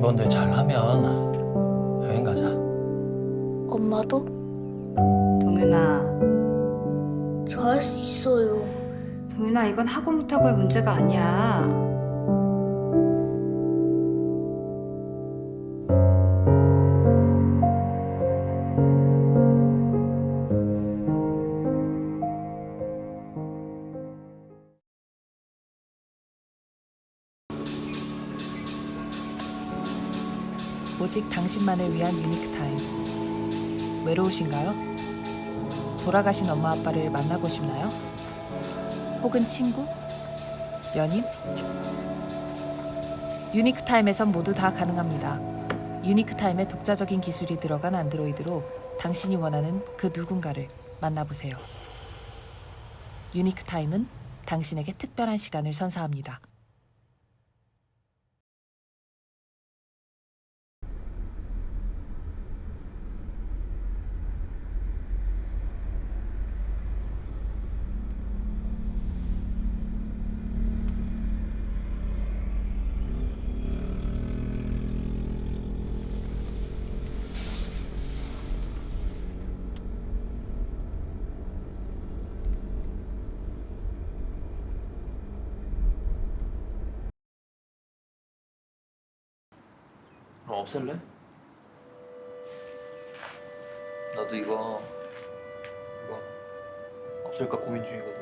이번들 잘하면 여행 가자. 엄마도? 동윤아, 저 할 수 있어요. 동윤아 이건 하고 못하고의 문제가 아니야. 오직 당신만을 위한 유니크 타임. 외로우신가요? 돌아가신 엄마 아빠를 만나고 싶나요? 혹은 친구? 연인? 유니크 타임에선 모두 다 가능합니다. 유니크 타임에 독자적인 기술이 들어간 안드로이드로 당신이 원하는 그 누군가를 만나보세요. 유니크 타임은 당신에게 특별한 시간을 선사합니다. 그럼 없앨래? 나도 이거 이거 없앨까 고민 중이거든.